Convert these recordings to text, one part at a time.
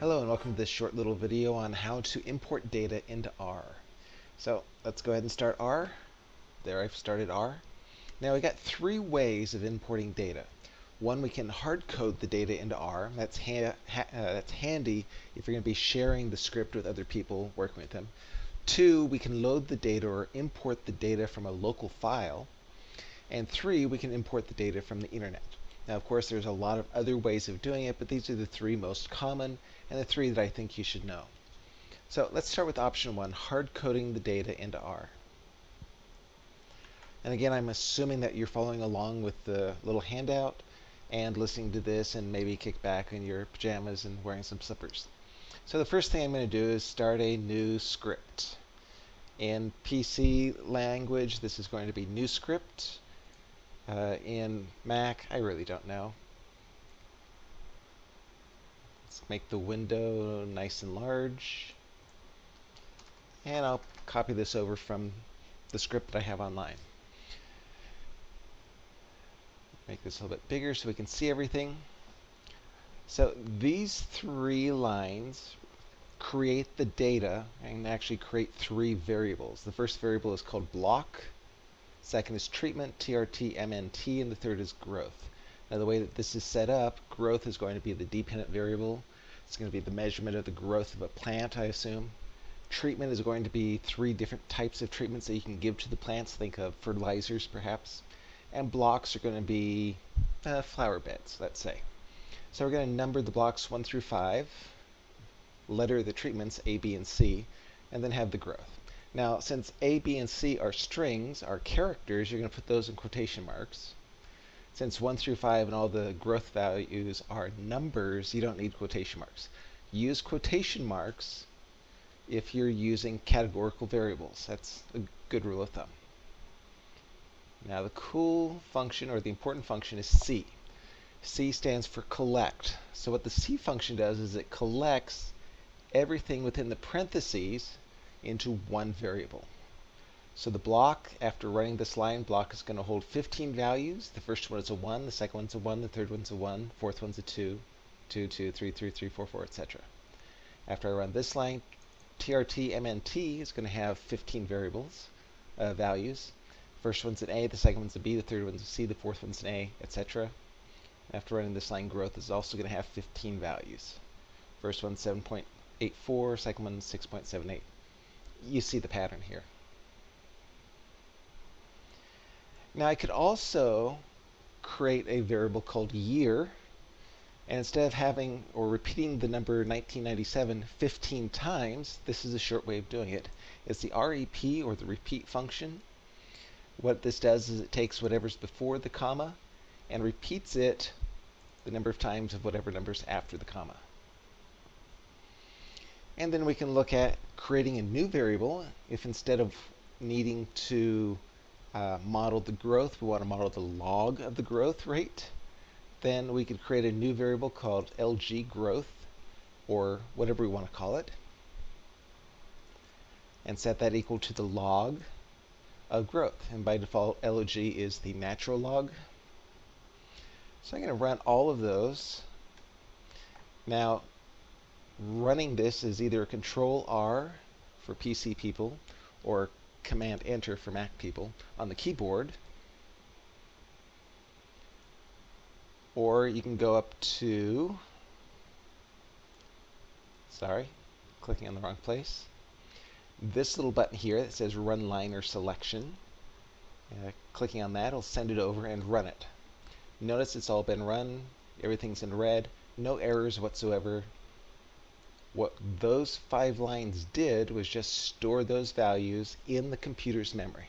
Hello and welcome to this short little video on how to import data into R. So let's go ahead and start R. There I've started R. Now we got three ways of importing data. One, we can hard code the data into R. That's, ha ha uh, that's handy if you're going to be sharing the script with other people, working with them. Two, we can load the data or import the data from a local file. And three, we can import the data from the internet. Now, of course, there's a lot of other ways of doing it, but these are the three most common and the three that I think you should know. So let's start with option one, hard coding the data into R. And again, I'm assuming that you're following along with the little handout and listening to this and maybe kick back in your pajamas and wearing some slippers. So the first thing I'm going to do is start a new script. In PC language, this is going to be new script. Uh, in Mac, I really don't know. Let's make the window nice and large. And I'll copy this over from the script that I have online. Make this a little bit bigger so we can see everything. So these three lines create the data and actually create three variables. The first variable is called block. Second is treatment, TRT, MNT, and the third is growth. Now the way that this is set up, growth is going to be the dependent variable. It's going to be the measurement of the growth of a plant, I assume. Treatment is going to be three different types of treatments that you can give to the plants. Think of fertilizers, perhaps. And blocks are going to be uh, flower beds, let's say. So we're going to number the blocks 1 through 5, letter the treatments A, B, and C, and then have the growth. Now, since A, B, and C are strings, are characters, you're going to put those in quotation marks. Since 1 through 5 and all the growth values are numbers, you don't need quotation marks. Use quotation marks if you're using categorical variables. That's a good rule of thumb. Now the cool function or the important function is C. C stands for collect. So what the C function does is it collects everything within the parentheses into one variable. So the block, after running this line, block is going to hold 15 values. The first one is a 1, the second one's a 1, the third one's a 1, fourth one's a 2, 2, 2, 3, 3, 3, 4, 4, etc. After I run this line, TRT MNT is going to have 15 variables, uh, values. First one's an A, the second one's a B, the third one's a C, the fourth one's an A, etc. After running this line, growth is also going to have 15 values. First one's 7.84, second one's 6.78 you see the pattern here. Now I could also create a variable called year and instead of having or repeating the number 1997 15 times, this is a short way of doing it. It's the REP or the repeat function. What this does is it takes whatever's before the comma and repeats it the number of times of whatever number's after the comma. And then we can look at creating a new variable if instead of needing to uh, model the growth, we want to model the log of the growth rate, then we could create a new variable called lg growth or whatever we want to call it and set that equal to the log of growth. And by default, LG is the natural log. So I'm going to run all of those. Now, running this is either Control R for PC people or Command Enter for Mac people on the keyboard. Or you can go up to, sorry, clicking on the wrong place. This little button here that says Run Liner Selection. Uh, clicking on that will send it over and run it. Notice it's all been run, everything's in red, no errors whatsoever, what those five lines did was just store those values in the computer's memory.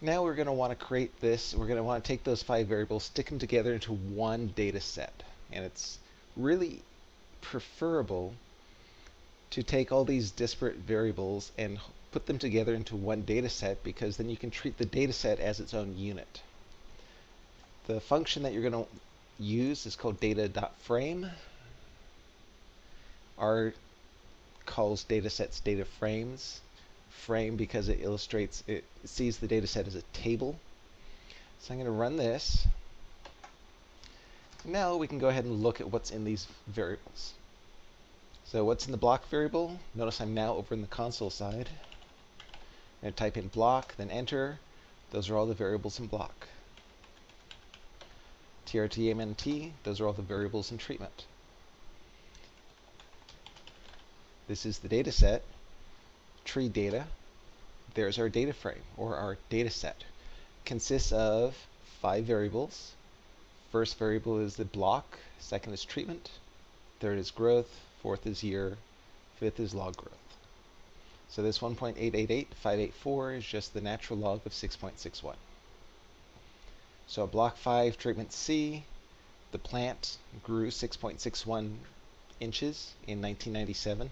Now we're going to want to create this, we're going to want to take those five variables, stick them together into one data set. And it's really preferable to take all these disparate variables and put them together into one data set because then you can treat the data set as its own unit. The function that you're going to use is called data.frame. R calls data sets data frames. Frame because it illustrates, it sees the data set as a table. So I'm going to run this. Now we can go ahead and look at what's in these variables. So what's in the block variable? Notice I'm now over in the console side. I'm going to type in block, then enter. Those are all the variables in block. TRTMNT, those are all the variables in treatment. This is the data set, tree data. There's our data frame, or our data set. Consists of five variables. First variable is the block, second is treatment, third is growth, fourth is year, fifth is log growth. So this 1.888584 is just the natural log of 6.61. So block 5 treatment C, the plant grew 6.61 inches in 1997,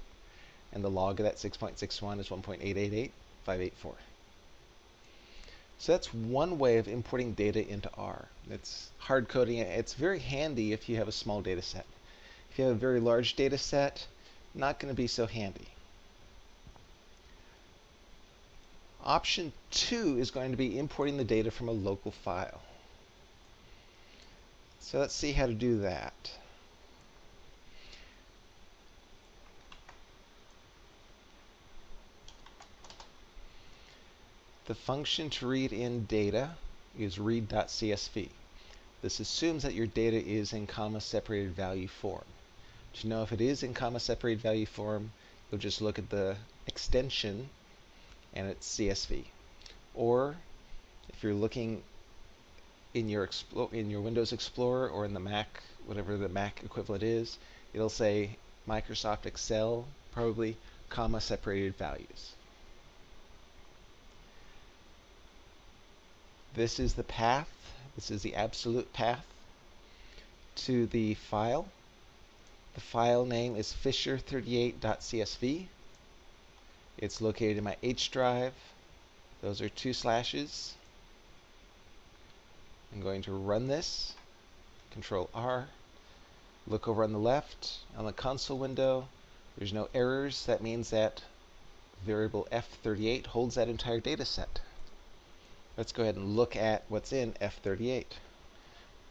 and the log of that 6.61 is 1.888584. So that's one way of importing data into R. It's hard coding. It's very handy if you have a small data set. If you have a very large data set, not going to be so handy. Option two is going to be importing the data from a local file. So let's see how to do that. The function to read in data is read.csv. This assumes that your data is in comma separated value form. To know if it is in comma separated value form, you'll just look at the extension and it's CSV. Or if you're looking in your in your Windows Explorer or in the Mac, whatever the Mac equivalent is, it'll say Microsoft Excel, probably comma separated values. This is the path. This is the absolute path to the file. The file name is fisher38.csv. It's located in my H drive. Those are two slashes. I'm going to run this. Control R. Look over on the left on the console window. There's no errors. That means that variable F38 holds that entire data set. Let's go ahead and look at what's in F38.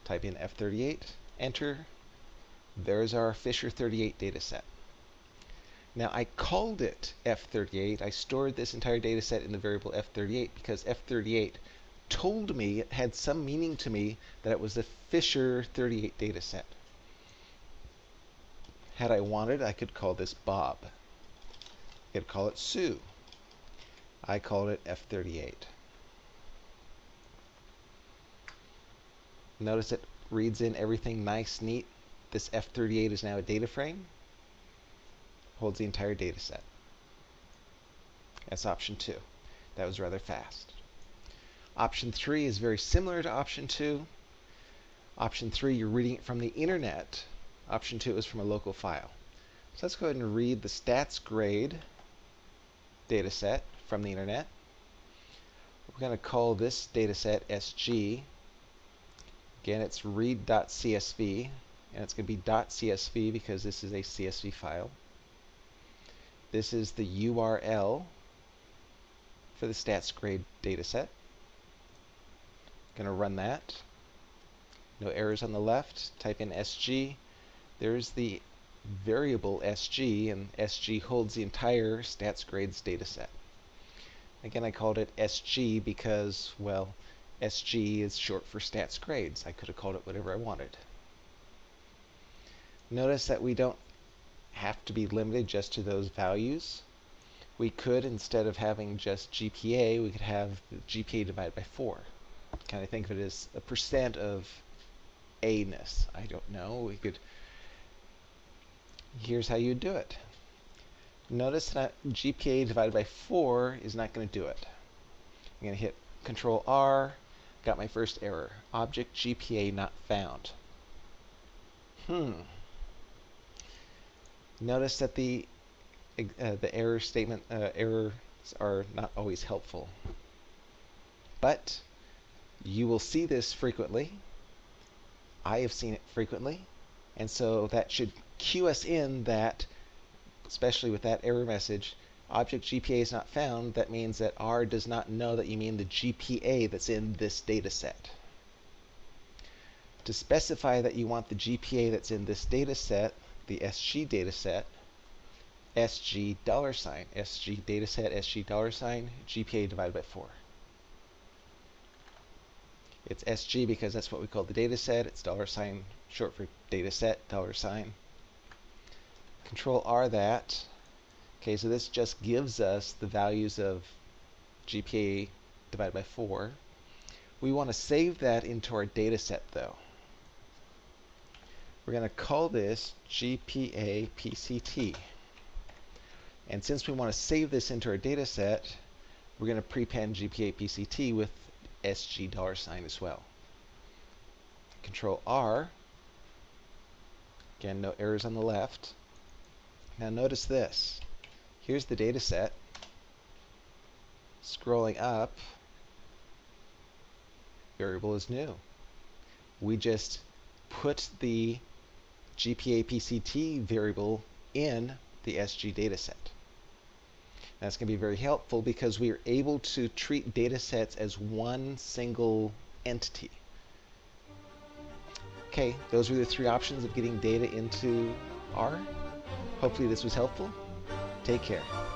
Type in F38, enter. There's our Fisher 38 data set. Now I called it F38. I stored this entire data set in the variable F38 because F38 told me it had some meaning to me that it was the Fisher 38 data set. Had I wanted, I could call this Bob. I could call it Sue. I called it F38. Notice it reads in everything nice, neat. This F38 is now a data frame. Holds the entire data set. That's option two. That was rather fast. Option three is very similar to option two. Option three, you're reading it from the internet. Option two is from a local file. So let's go ahead and read the stats grade data set from the internet. We're going to call this data set SG Again, it's read.csv, and it's going to be .csv because this is a CSV file. This is the URL for the stats grade dataset. Going to run that. No errors on the left. Type in SG. There's the variable SG, and SG holds the entire stats grades dataset. Again, I called it SG because, well, SG is short for stats grades. I could have called it whatever I wanted. Notice that we don't have to be limited just to those values. We could, instead of having just GPA, we could have GPA divided by 4. Kind of think of it as a percent of A-ness. I don't know. We could. Here's how you do it. Notice that GPA divided by 4 is not going to do it. I'm going to hit Control R, Got my first error. Object GPA not found. Hmm. Notice that the uh, the error statement uh, errors are not always helpful. But you will see this frequently. I have seen it frequently. And so that should cue us in that, especially with that error message, object GPA is not found, that means that R does not know that you mean the GPA that's in this data set. To specify that you want the GPA that's in this data set, the SG data set, SG dollar sign, SG data set, SG dollar sign, GPA divided by 4. It's SG because that's what we call the data set. It's dollar sign, short for data set, dollar sign. Control R that. Okay, so this just gives us the values of GPA divided by 4. We want to save that into our data set though. We're going to call this GPA PCT. And since we want to save this into our data set, we're going to prepend GPA PCT with SG dollar sign as well. Control R. Again, no errors on the left. Now notice this. Here's the data set. Scrolling up, variable is new. We just put the GPA PCT variable in the SG dataset. That's going to be very helpful because we are able to treat data sets as one single entity. Okay, those were the three options of getting data into R. Hopefully this was helpful. Take care.